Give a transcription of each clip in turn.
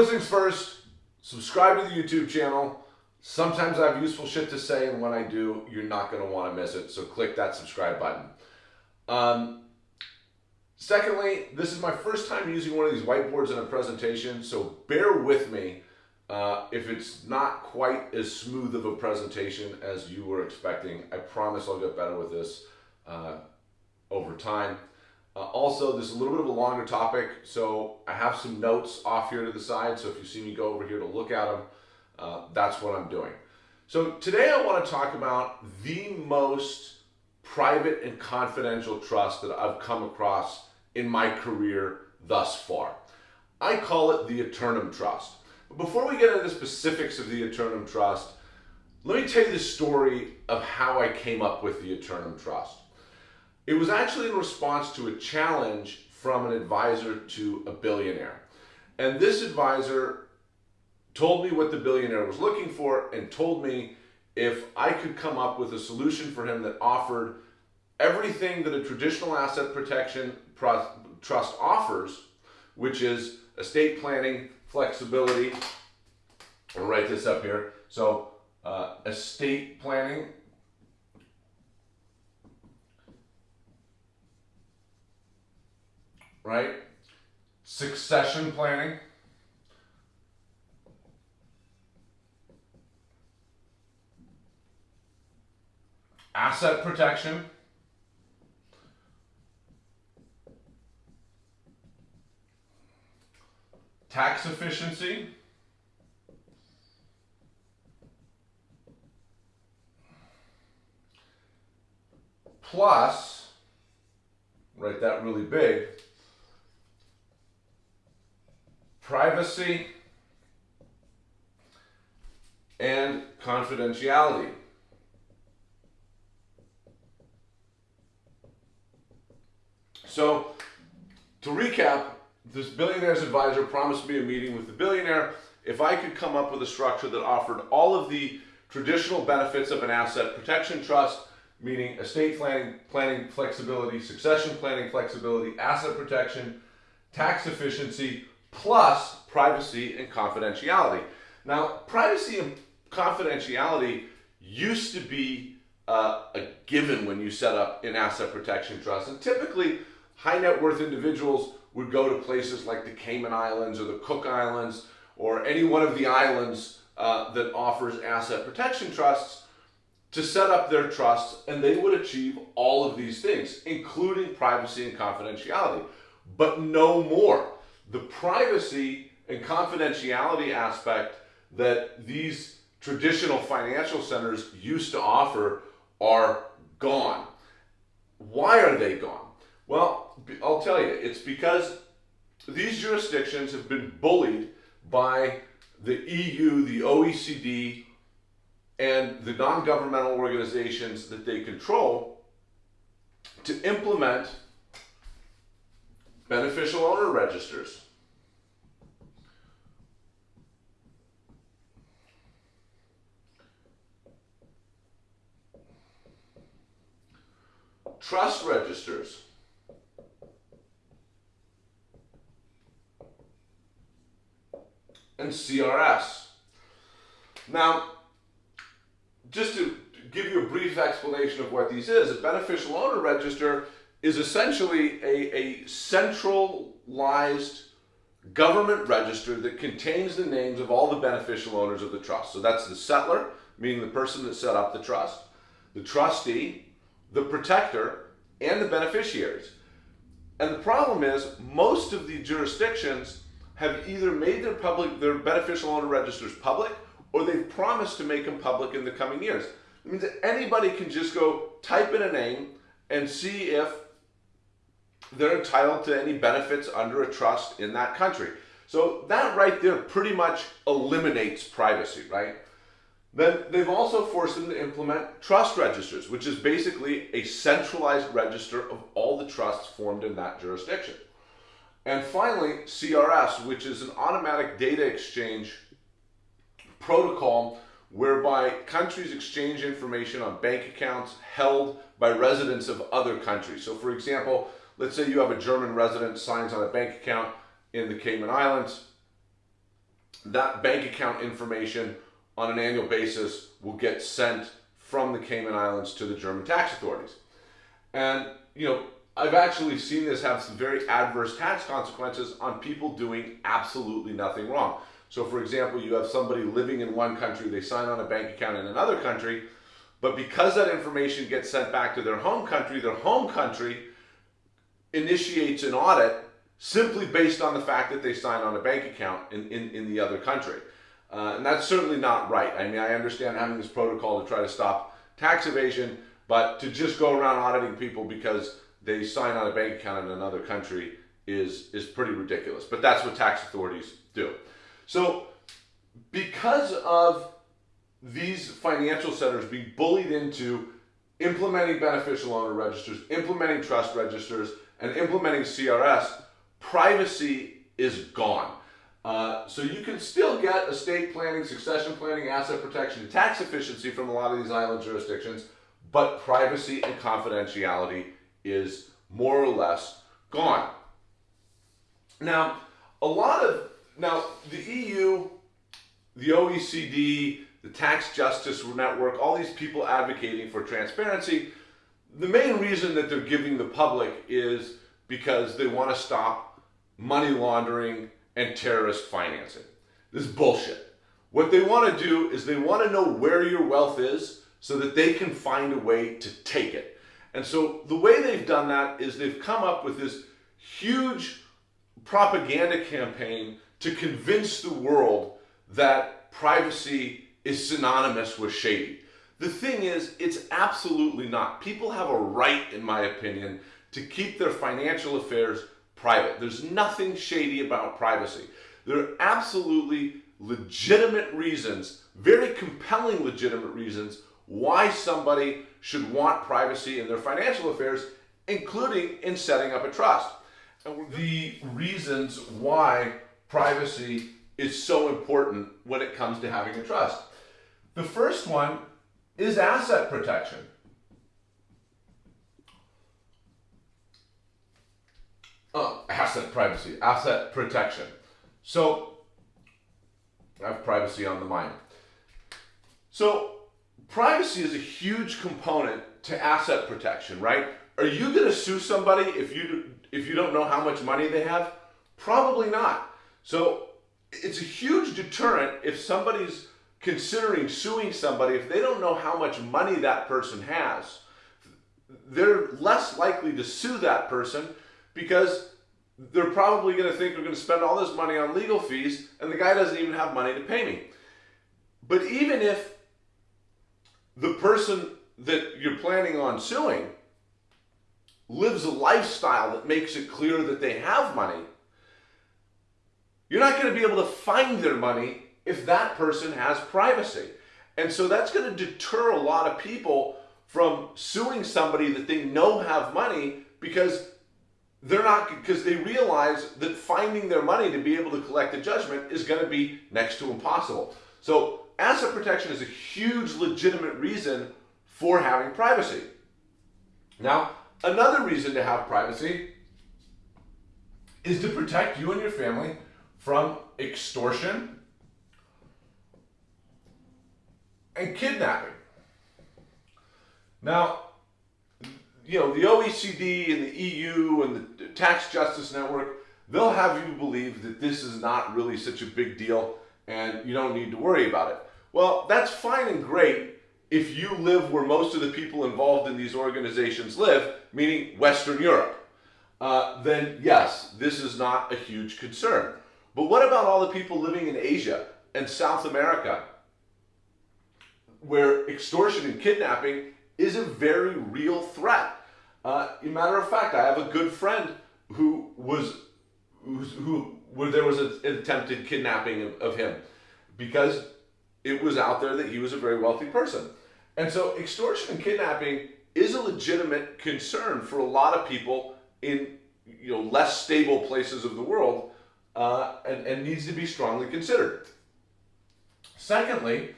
First things first, subscribe to the YouTube channel. Sometimes I have useful shit to say, and when I do, you're not going to want to miss it. So click that subscribe button. Um, secondly, this is my first time using one of these whiteboards in a presentation, so bear with me uh, if it's not quite as smooth of a presentation as you were expecting. I promise I'll get better with this uh, over time. Uh, also, this is a little bit of a longer topic, so I have some notes off here to the side, so if you see me go over here to look at them, uh, that's what I'm doing. So today I want to talk about the most private and confidential trust that I've come across in my career thus far. I call it the Eternum Trust. But before we get into the specifics of the Eternum Trust, let me tell you the story of how I came up with the Eternum Trust. It was actually in response to a challenge from an advisor to a billionaire. And this advisor told me what the billionaire was looking for and told me if I could come up with a solution for him that offered everything that a traditional asset protection trust offers, which is estate planning, flexibility. I'll write this up here. So uh, estate planning, right? Succession planning. Asset protection. Tax efficiency. Plus, write that really big, privacy and confidentiality. So, to recap, this billionaire's advisor promised me a meeting with the billionaire if I could come up with a structure that offered all of the traditional benefits of an asset protection trust, meaning estate planning, planning flexibility, succession planning flexibility, asset protection, tax efficiency, plus privacy and confidentiality. Now, privacy and confidentiality used to be uh, a given when you set up an asset protection trust. And typically, high net worth individuals would go to places like the Cayman Islands or the Cook Islands or any one of the islands uh, that offers asset protection trusts to set up their trusts and they would achieve all of these things, including privacy and confidentiality, but no more the privacy and confidentiality aspect that these traditional financial centers used to offer are gone. Why are they gone? Well, I'll tell you, it's because these jurisdictions have been bullied by the EU, the OECD, and the non-governmental organizations that they control to implement beneficial owner registers. Trust registers. And CRS. Now, just to give you a brief explanation of what these is, a beneficial owner register is essentially a, a centralized government register that contains the names of all the beneficial owners of the trust. So that's the settlor, meaning the person that set up the trust, the trustee, the protector, and the beneficiaries. And the problem is most of the jurisdictions have either made their public their beneficial owner registers public or they've promised to make them public in the coming years. It means that anybody can just go type in a name and see if they're entitled to any benefits under a trust in that country. So that right there pretty much eliminates privacy, right? Then they've also forced them to implement trust registers, which is basically a centralized register of all the trusts formed in that jurisdiction. And finally, CRS, which is an automatic data exchange protocol whereby countries exchange information on bank accounts held by residents of other countries. So for example, Let's say you have a German resident signs on a bank account in the Cayman Islands. that bank account information on an annual basis will get sent from the Cayman Islands to the German tax authorities. And, you know, I've actually seen this have some very adverse tax consequences on people doing absolutely nothing wrong. So, for example, you have somebody living in one country, they sign on a bank account in another country, but because that information gets sent back to their home country, their home country initiates an audit simply based on the fact that they sign on a bank account in, in, in the other country. Uh, and that's certainly not right. I mean, I understand having this protocol to try to stop tax evasion, but to just go around auditing people because they sign on a bank account in another country is, is pretty ridiculous. But that's what tax authorities do. So because of these financial centers being bullied into implementing beneficial owner registers, implementing trust registers, and implementing CRS, privacy is gone. Uh, so you can still get estate planning, succession planning, asset protection, and tax efficiency from a lot of these island jurisdictions, but privacy and confidentiality is more or less gone. Now, a lot of, now the EU, the OECD, the Tax Justice Network, all these people advocating for transparency, the main reason that they're giving the public is because they want to stop money laundering and terrorist financing. This is bullshit. What they want to do is they want to know where your wealth is so that they can find a way to take it. And so the way they've done that is they've come up with this huge propaganda campaign to convince the world that privacy is synonymous with shady. The thing is, it's absolutely not. People have a right, in my opinion, to keep their financial affairs private. There's nothing shady about privacy. There are absolutely legitimate reasons, very compelling legitimate reasons, why somebody should want privacy in their financial affairs, including in setting up a trust. And the reasons why privacy is so important when it comes to having a trust. The first one is asset protection. Oh, asset privacy, asset protection. So, I have privacy on the mind. So, privacy is a huge component to asset protection, right? Are you going to sue somebody if you if you don't know how much money they have? Probably not. So, it's a huge deterrent if somebody's considering suing somebody if they don't know how much money that person has. They're less likely to sue that person because they're probably going to think they're going to spend all this money on legal fees and the guy doesn't even have money to pay me. But even if the person that you're planning on suing lives a lifestyle that makes it clear that they have money, you're not going to be able to find their money if that person has privacy. And so that's going to deter a lot of people from suing somebody that they know have money because they're not because they realize that finding their money to be able to collect a judgment is going to be next to impossible. So asset protection is a huge legitimate reason for having privacy. Now, another reason to have privacy is to protect you and your family from extortion and kidnapping. Now, you know, the OECD and the EU and the Tax Justice Network, they'll have you believe that this is not really such a big deal and you don't need to worry about it. Well, that's fine and great if you live where most of the people involved in these organizations live, meaning Western Europe. Uh, then yes, this is not a huge concern. But what about all the people living in Asia and South America, where extortion and kidnapping is a very real threat? Uh, matter of fact, I have a good friend who was who, where there was a, an attempted kidnapping of, of him because it was out there that he was a very wealthy person. And so extortion and kidnapping is a legitimate concern for a lot of people in you know less stable places of the world uh, and, and needs to be strongly considered. Secondly,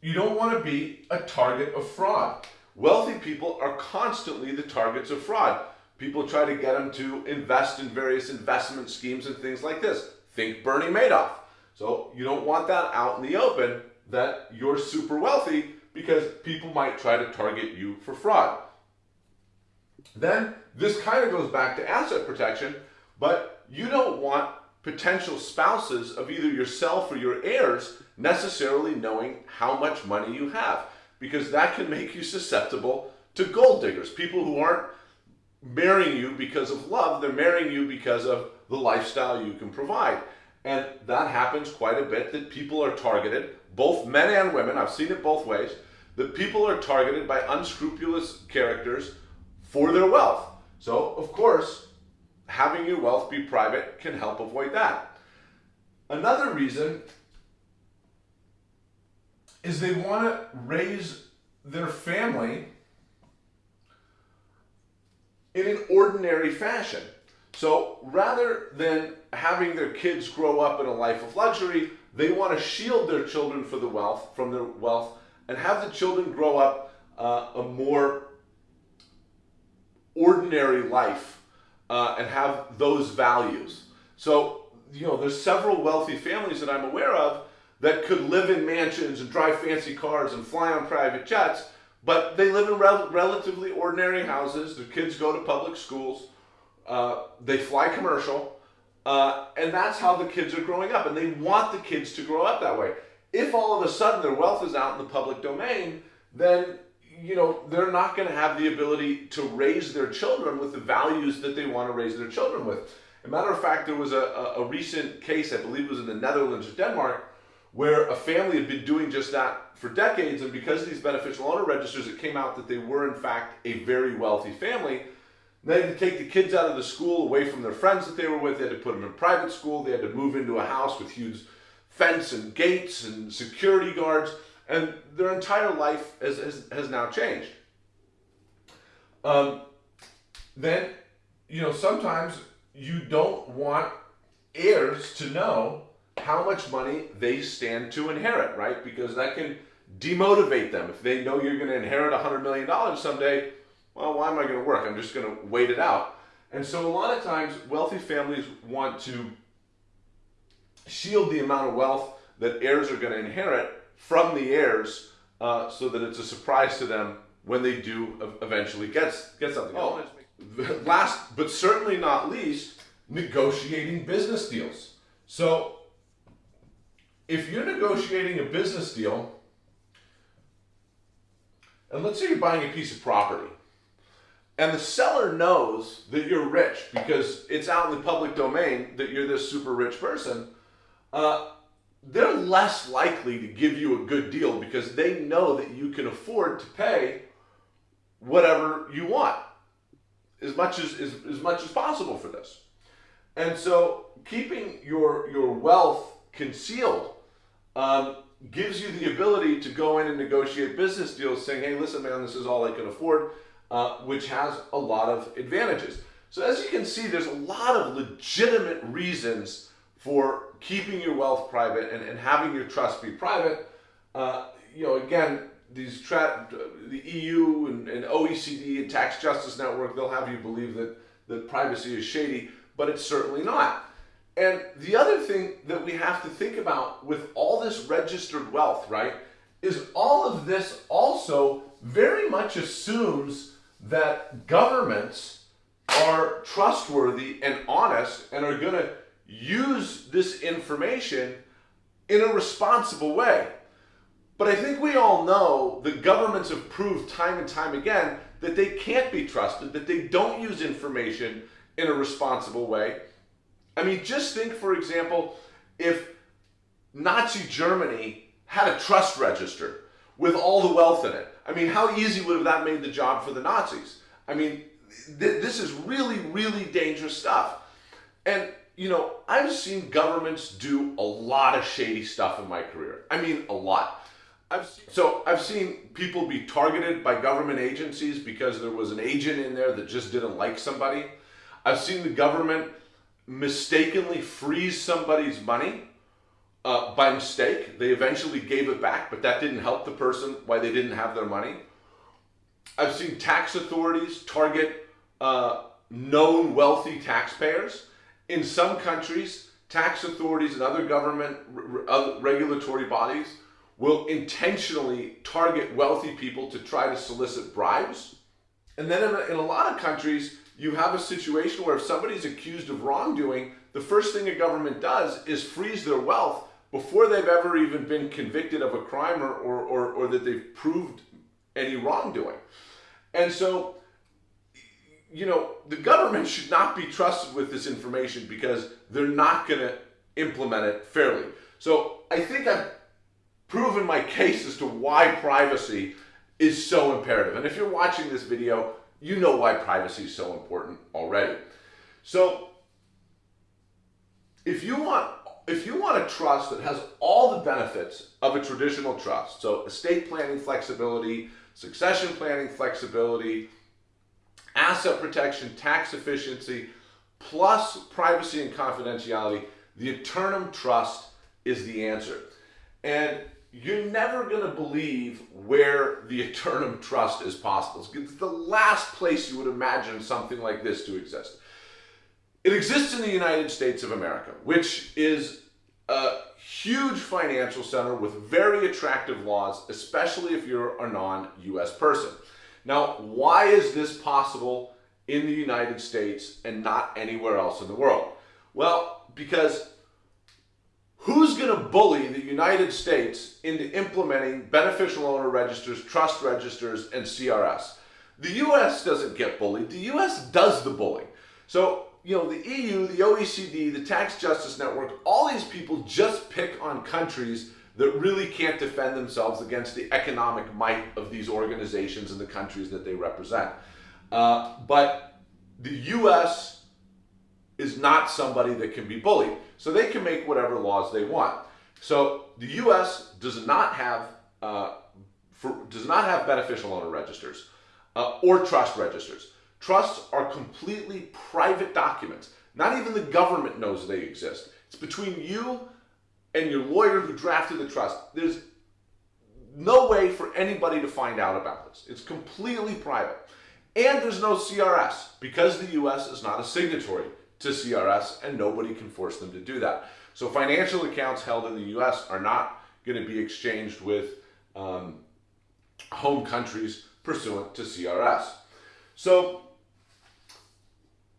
you don't want to be a target of fraud. Wealthy people are constantly the targets of fraud. People try to get them to invest in various investment schemes and things like this. Think Bernie Madoff. So you don't want that out in the open that you're super wealthy because people might try to target you for fraud. Then this kind of goes back to asset protection, but you don't want potential spouses of either yourself or your heirs necessarily knowing how much money you have because that can make you susceptible to gold diggers, people who aren't marrying you because of love, they're marrying you because of the lifestyle you can provide. And that happens quite a bit that people are targeted, both men and women, I've seen it both ways, that people are targeted by unscrupulous characters for their wealth. So, of course, having your wealth be private can help avoid that. Another reason is they want to raise their family in an ordinary fashion. So rather than having their kids grow up in a life of luxury, they want to shield their children for the wealth from their wealth and have the children grow up uh, a more ordinary life uh, and have those values. So, you know, there's several wealthy families that I'm aware of that could live in mansions and drive fancy cars and fly on private jets, but they live in rel relatively ordinary houses. Their kids go to public schools. Uh, they fly commercial. Uh, and that's how the kids are growing up. And they want the kids to grow up that way. If all of a sudden their wealth is out in the public domain, then you know, they're not going to have the ability to raise their children with the values that they want to raise their children with. As a matter of fact, there was a, a, a recent case, I believe it was in the Netherlands or Denmark, where a family had been doing just that for decades, and because of these beneficial owner registers, it came out that they were in fact a very wealthy family. They had to take the kids out of the school away from their friends that they were with. They had to put them in private school. They had to move into a house with huge fence and gates and security guards and their entire life has, has, has now changed. Um, then, you know, sometimes you don't want heirs to know how much money they stand to inherit, right? Because that can demotivate them. If they know you're going to inherit $100 million someday, well, why am I going to work? I'm just going to wait it out. And so a lot of times, wealthy families want to shield the amount of wealth that heirs are going to inherit from the heirs uh, so that it's a surprise to them when they do eventually get, get something. Oh, last but certainly not least, negotiating business deals. So if you're negotiating a business deal, and let's say you're buying a piece of property, and the seller knows that you're rich because it's out in the public domain that you're this super rich person, uh, they're less likely to give you a good deal because they know that you can afford to pay whatever you want as much as, as, as much as possible for this. And so keeping your, your wealth concealed um, gives you the ability to go in and negotiate business deals saying, hey, listen, man, this is all I can afford, uh, which has a lot of advantages. So as you can see, there's a lot of legitimate reasons for keeping your wealth private and, and having your trust be private, uh, you know, again, these the EU and, and, OECD and Tax Justice Network, they'll have you believe that, that privacy is shady, but it's certainly not. And the other thing that we have to think about with all this registered wealth, right, is all of this also very much assumes that governments are trustworthy and honest and are going to use this information in a responsible way. But I think we all know that governments have proved time and time again that they can't be trusted, that they don't use information in a responsible way. I mean, just think, for example, if Nazi Germany had a trust register with all the wealth in it. I mean, how easy would have that made the job for the Nazis? I mean, th this is really, really dangerous stuff. And you know, I've seen governments do a lot of shady stuff in my career. I mean, a lot. I've seen, so I've seen people be targeted by government agencies because there was an agent in there that just didn't like somebody. I've seen the government mistakenly freeze somebody's money uh, by mistake. They eventually gave it back, but that didn't help the person why they didn't have their money. I've seen tax authorities target uh, known wealthy taxpayers in some countries, tax authorities and other government other regulatory bodies will intentionally target wealthy people to try to solicit bribes. And then in a, in a lot of countries, you have a situation where if somebody's accused of wrongdoing, the first thing a government does is freeze their wealth before they've ever even been convicted of a crime or, or, or, or that they've proved any wrongdoing. And so, you know, the government should not be trusted with this information because they're not going to implement it fairly. So I think I've proven my case as to why privacy is so imperative. And if you're watching this video, you know why privacy is so important already. So if you want if you want a trust that has all the benefits of a traditional trust, so estate planning flexibility, succession planning flexibility, asset protection, tax efficiency, plus privacy and confidentiality, the Eternum Trust is the answer. And you're never going to believe where the Eternum Trust is possible. It's the last place you would imagine something like this to exist. It exists in the United States of America, which is a huge financial center with very attractive laws, especially if you're a non-US person. Now, why is this possible in the United States and not anywhere else in the world? Well, because who's going to bully the United States into implementing beneficial owner registers, trust registers, and CRS? The US doesn't get bullied. The US does the bullying. So you know, the EU, the OECD, the Tax Justice Network, all these people just pick on countries that really can't defend themselves against the economic might of these organizations and the countries that they represent. Uh, but the US not somebody that can be bullied. So they can make whatever laws they want. So the US does not have, uh, for, does not have beneficial owner registers uh, or trust registers. Trusts are completely private documents. Not even the government knows they exist. It's between you and your lawyer who drafted the trust. There's no way for anybody to find out about this. It's completely private. And there's no CRS because the US is not a signatory to CRS and nobody can force them to do that. So financial accounts held in the US are not going to be exchanged with um, home countries pursuant to CRS. So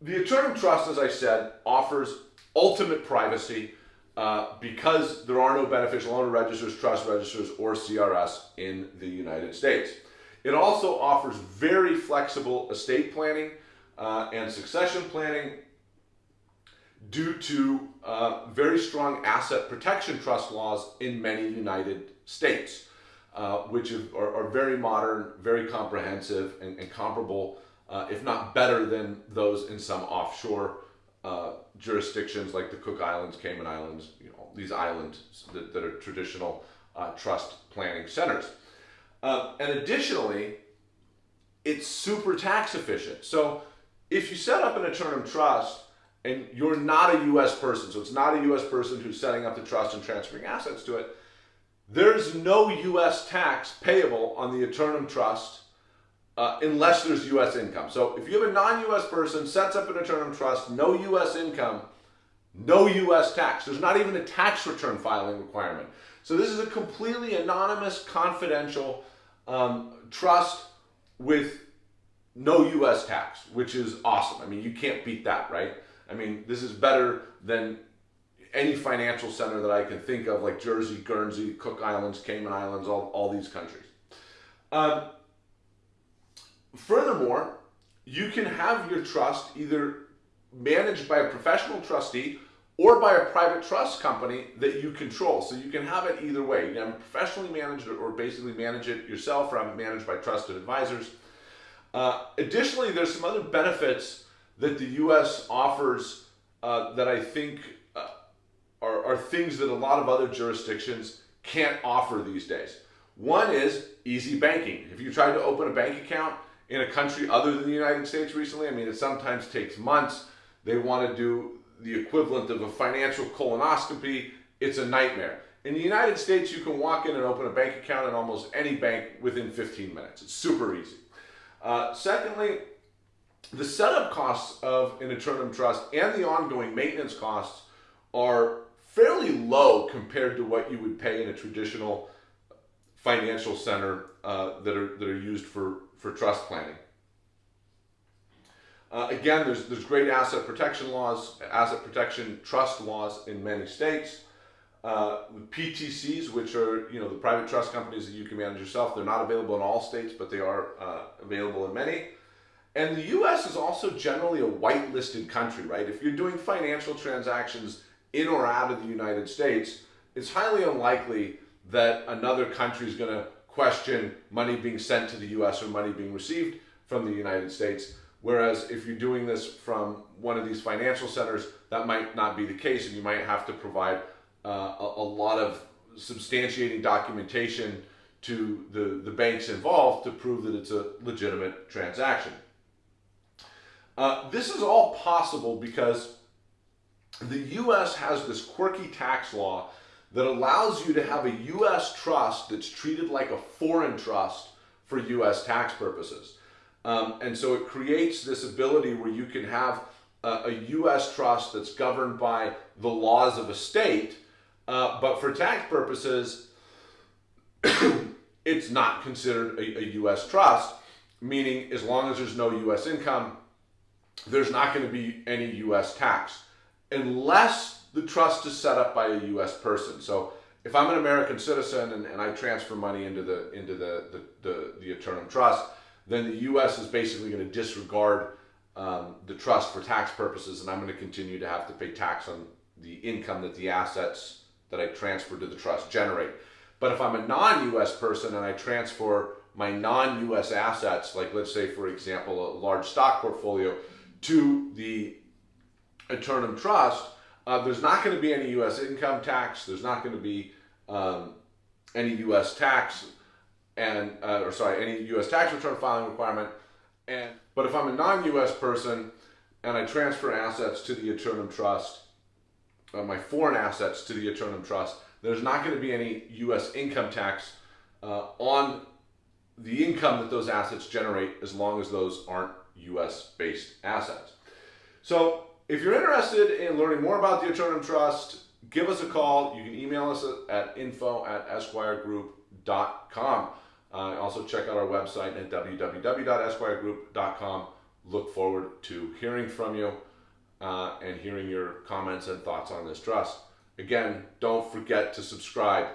the Eternum Trust, as I said, offers ultimate privacy uh, because there are no beneficial owner registers, trust registers, or CRS in the United States. It also offers very flexible estate planning uh, and succession planning due to uh, very strong asset protection trust laws in many United States, uh, which are, are, very modern, very comprehensive, and, and comparable uh, if not better than those in some offshore uh, jurisdictions like the Cook Islands, Cayman Islands, you know, these islands that, that are traditional uh, trust planning centers. Uh, and additionally, it's super tax efficient. So if you set up an Eternum trust and you're not a U.S. person, so it's not a U.S. person who's setting up the trust and transferring assets to it, there's no U.S. tax payable on the Eternum trust uh, unless there's U.S. income. So if you have a non-U.S. person, sets up an Eternum trust, no U.S. income, no U.S. tax. There's not even a tax return filing requirement. So this is a completely anonymous, confidential um, trust with no U.S. tax, which is awesome. I mean, you can't beat that, right? I mean, this is better than any financial center that I can think of, like Jersey, Guernsey, Cook Islands, Cayman Islands, all, all these countries. Um, Furthermore, you can have your trust either managed by a professional trustee or by a private trust company that you control. So you can have it either way. You can professionally manage it or basically manage it yourself or have it managed by trusted advisors. Uh, additionally, there's some other benefits that the U.S. offers uh, that I think uh, are, are things that a lot of other jurisdictions can't offer these days. One is easy banking. If you try to open a bank account, in a country other than the United States recently. I mean, it sometimes takes months. They want to do the equivalent of a financial colonoscopy. It's a nightmare. In the United States, you can walk in and open a bank account in almost any bank within 15 minutes. It's super easy. Uh, secondly, the setup costs of an Eternum Trust and the ongoing maintenance costs are fairly low compared to what you would pay in a traditional financial center uh, that are that are used for for trust planning. Uh, again, there's there's great asset protection laws, asset protection trust laws in many states. Uh, PTCs, which are you know the private trust companies that you can manage yourself, they're not available in all states, but they are uh, available in many. And the U.S. is also generally a white-listed country, right? If you're doing financial transactions in or out of the United States, it's highly unlikely that another country is going to question money being sent to the U.S. or money being received from the United States. Whereas if you're doing this from one of these financial centers, that might not be the case, and you might have to provide uh, a, a, lot of substantiating documentation to the, the banks involved to prove that it's a legitimate transaction. Uh, this is all possible because the U.S. has this quirky tax law that allows you to have a U.S. trust that's treated like a foreign trust for U.S. tax purposes. Um, and so it creates this ability where you can have a, a U.S. trust that's governed by the laws of a state, uh, but for tax purposes, it's not considered a, a U.S. trust, meaning as long as there's no U.S. income, there's not going to be any U.S. tax unless the trust is set up by a U.S. person. So if I'm an American citizen and, and I transfer money into the into the the, the, the Eternum Trust, then the U.S. is basically going to disregard um, the trust for tax purposes, and I'm going to continue to have to pay tax on the income that the assets that I transfer to the trust generate. But if I'm a non-U.S. person and I transfer my non-U.S. assets, like let's say, for example, a large stock portfolio, to the Eternum Trust, uh, there's not going to be any U.S. income tax. There's not going to be um, any U.S. tax and uh, or sorry, any U.S. tax return filing requirement. And but if I'm a non-U.S. person and I transfer assets to the Eternum Trust, uh, my foreign assets to the Eternum Trust, there's not going to be any U.S. income tax uh, on the income that those assets generate as long as those aren't U.S. based assets. So if you're interested in learning more about the Eternum Trust, give us a call. You can email us at info at esquiregroup.com. Uh, also, check out our website at www.esquiregroup.com. Look forward to hearing from you uh, and hearing your comments and thoughts on this trust. Again, don't forget to subscribe